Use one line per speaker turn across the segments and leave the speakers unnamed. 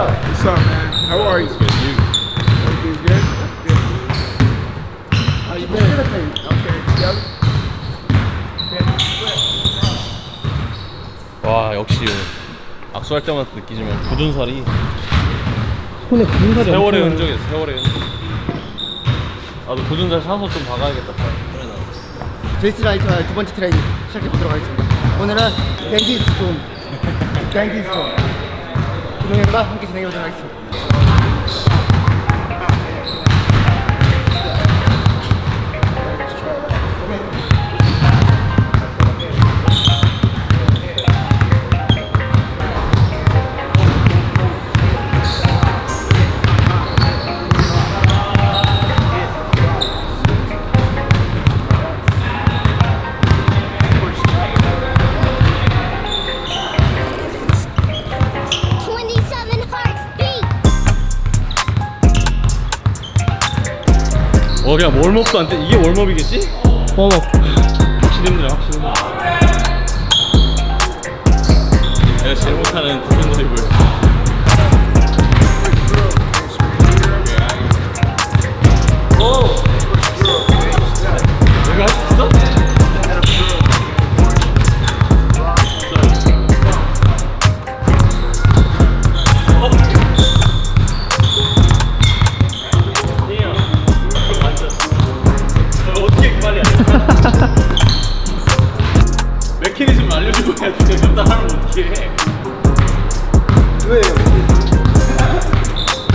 What's
up, man?
How are you? Good, you.
Everything's good? Good.
How you been?
Okay, together?
와 역시 악수할 때마다 느끼지만 굳은 살이
손에 굳은 살이 세월의 흔적이야
세월의 흔적 나도 굳은 살 사서 좀 박아야겠다
제이스 라이터의 두 번째 트레이닝 시작해 보도록 하겠습니다. 오늘은 댄디스 좀, 댄디스 좀, 김 동현과 함께 진행해 보도록 하겠습니다.
그냥 월업도 안 돼 이게 월업이겠지?
웜업 확실히
힘들어 확실히 힘들어 내가 제일 못하는 굳은 드리블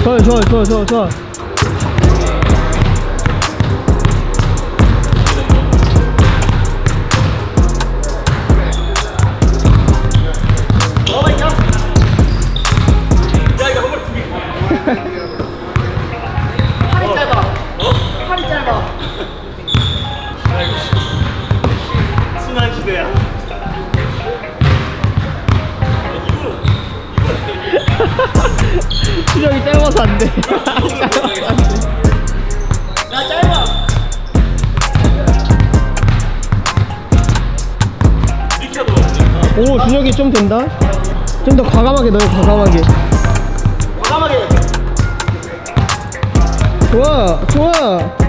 좋아요 좋아 수정이 짧아서 안 돼
나 짧아.
오
준혁이 좀 된다 좀 더 과감하게 넣어요 과감하게
과감하게.
좋아 좋아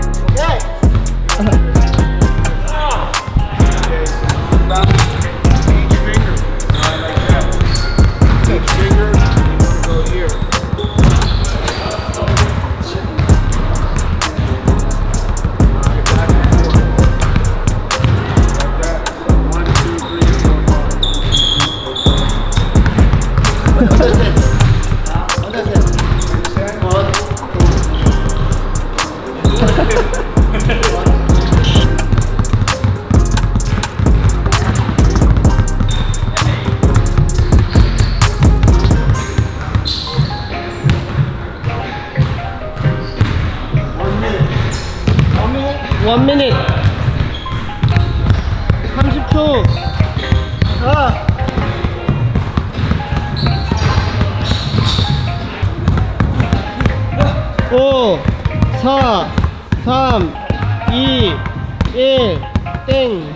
1, 땡.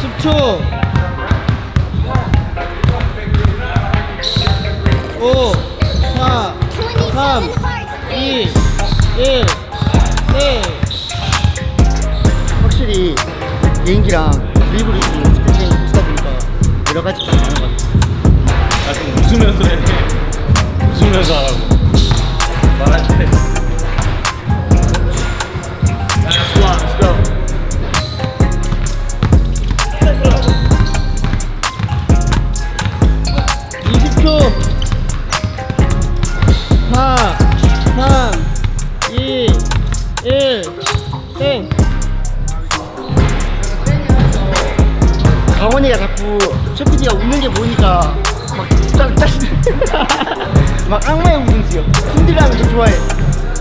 십초 오, 4, Twenty-seven hearts 2, beat. 1, 땡.
확실히 개인기랑 드리블이 가지 좀 많은 것 같아요.
나좀 웃으면서 해. 웃으면서 하라고. 말할 때.
강원이가 자꾸 쇼피디가 웃는 게 보니까 막 딱, 딱, 막 악마의 웃음이요. 힘들어하면 더 좋아해.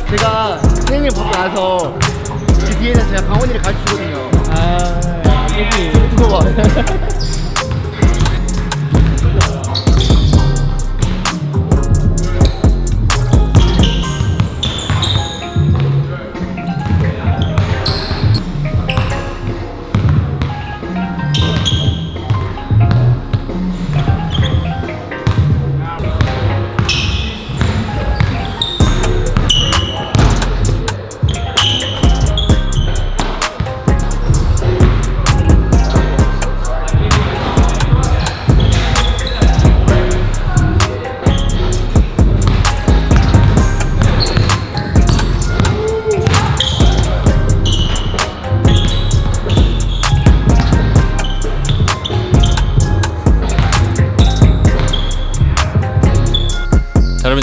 제가 생일 받고 나서 그 뒤에는 제가 강원이를 가르치거든요.
아, 여기.
두고 봐.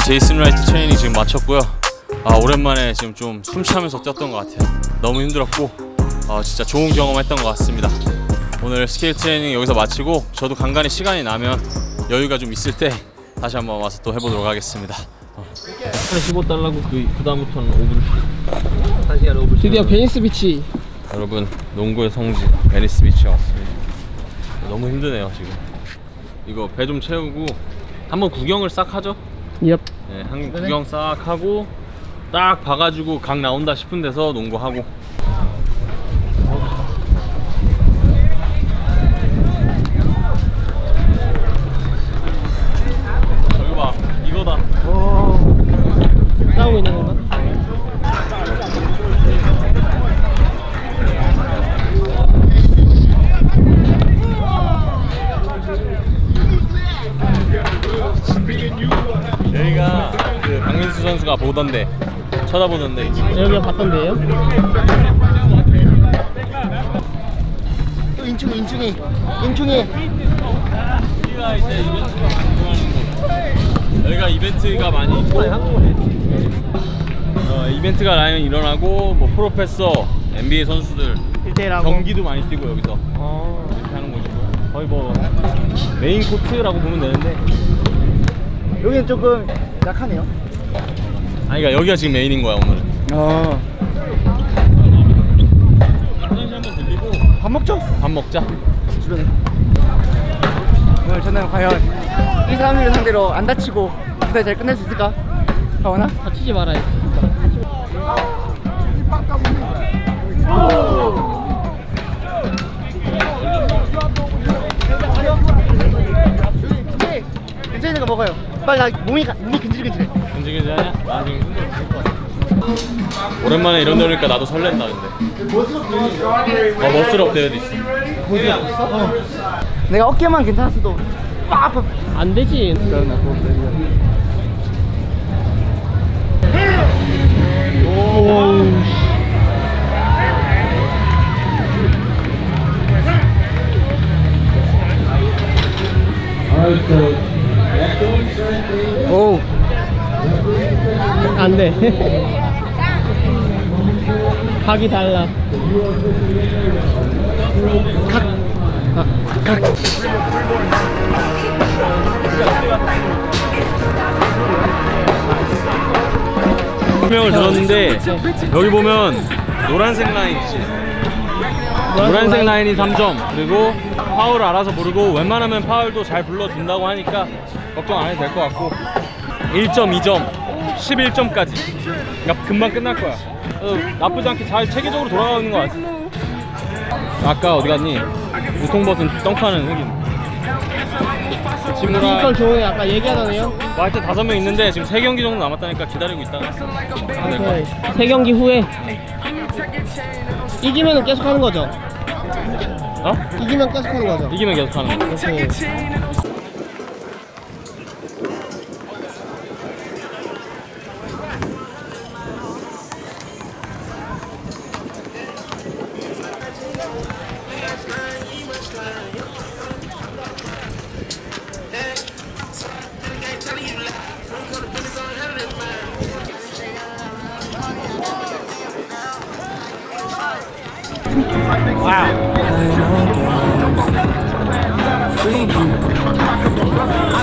제이슨 라이트 트레이닝 지금 마쳤고요. 아 오랜만에 지금 좀 숨차면서 뛰었던 것 같아요. 너무 힘들었고 아, 진짜 좋은 경험했던 것 같습니다. 오늘 스케일 트레이닝 여기서 마치고 저도 간간히 시간이 나면 여유가 좀 있을 때 다시 한번 와서 또 해보도록 하겠습니다. 어. 15달러고 그 그 다음부터는 5불씩. 1시간 5불씩. 드디어
베니스 비치.
여러분 농구의 성지 베니스 비치에 왔습니다. 너무 힘드네요 지금. 이거 배 좀 채우고 한번 구경을 싹 하죠.
얍.
네, 한 구경 싹 하고 딱 봐가지고 각 나온다 싶은 데서 농구하고. 보던데 쳐다보던데 여기가
봤던데요?
또 인충이 인충이 인충이
여기가 이제 이벤트가 많이 여기가 이벤트가 많이 어, 이벤트가 많이 일어나고 뭐 프로페서 NBA 선수들
1대1하고. 경기도
많이 뛰고 여기서 어. 이렇게 하는 거죠 거의 뭐 메인 코트라고 보면 되는데
여기는 조금 약하네요
아니 그러니까 여기가 지금 메인인 거야 오늘은
어.
화장실 한번 들리고
밥 먹죠?
밥 먹자
주변에 오늘 저는 과연 이 사람들을 상대로 안 다치고 무사히 잘 끝낼 수 있을까? 가원아?
다치지 말아야지.
네, 거 먹어요 빨리 나 몸이, 가- 몸이 근질근질해
나 오랜만에 이런 데 오니까 나도 설렌다 근데. 어 멋스럽 대회도 있어.
내가 어깨만 괜찮았어도 아파
안 되지. 오.
오
안 돼. 각이 달라.
설명을 들었는데 여기 보면 노란색 라인
노란색
라인이 3점. 그리고 파울을 알아서 부르고 웬만하면 파울도 잘 불러준다고 하니까 걱정 안 해도 될 것 같고. 1점, 2점, 11점까지 그러니까 금방 끝날 거야 어, 나쁘지 않게 잘 체계적으로 돌아가는 것 같아 아까 어디 갔니? 우통벗은 덩크하는 흑인 친구랑 physical
좋은 애 아까 얘기하더네요. 뭐
하여튼 다섯 명 있는데 지금 세 경기 정도 남았다니까 기다리고 있다가 하면 될것
같아 세 경기 후에 이기면 계속 하는 거죠.
어?
이기면 계속 하는 거죠.
이기면 계속 하는 거
오케이.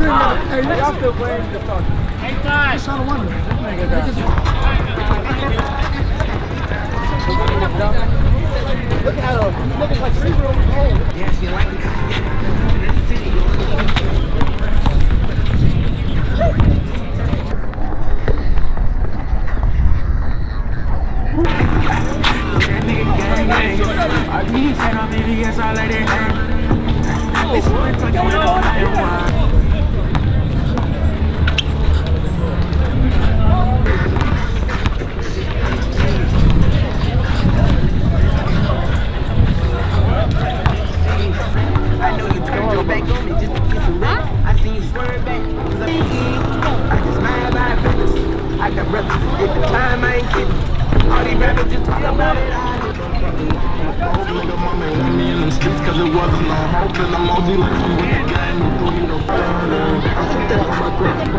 Hey, you to playing the talk. Hey, time. Just out of one. Look at her. She's looking like three old. Yeah, she like
I need to get on me, yes, I let it hang. This is what's going on.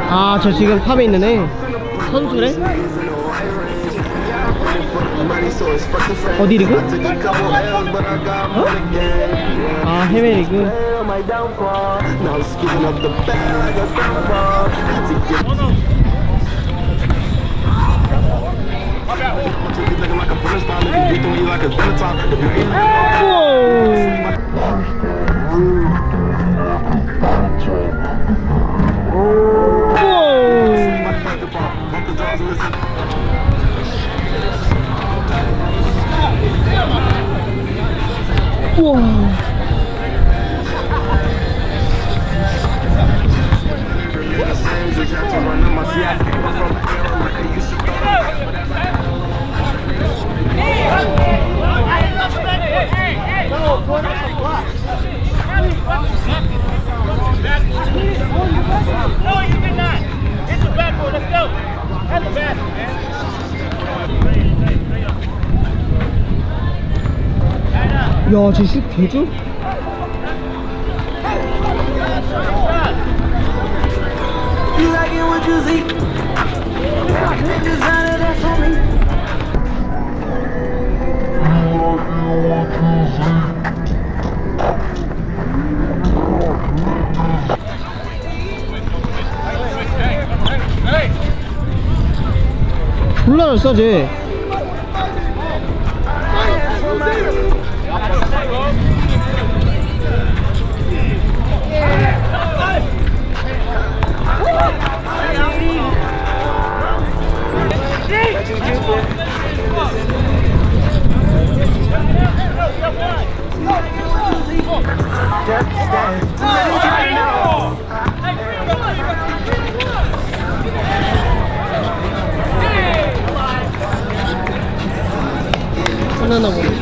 아 저 지금 탑에 있는 애 선수래? 어디 리그?
어?
아 해외 리그 No, 야 쟤슛 개죠? 졸라 잘 쏴, 쟤. 끝나나 보네.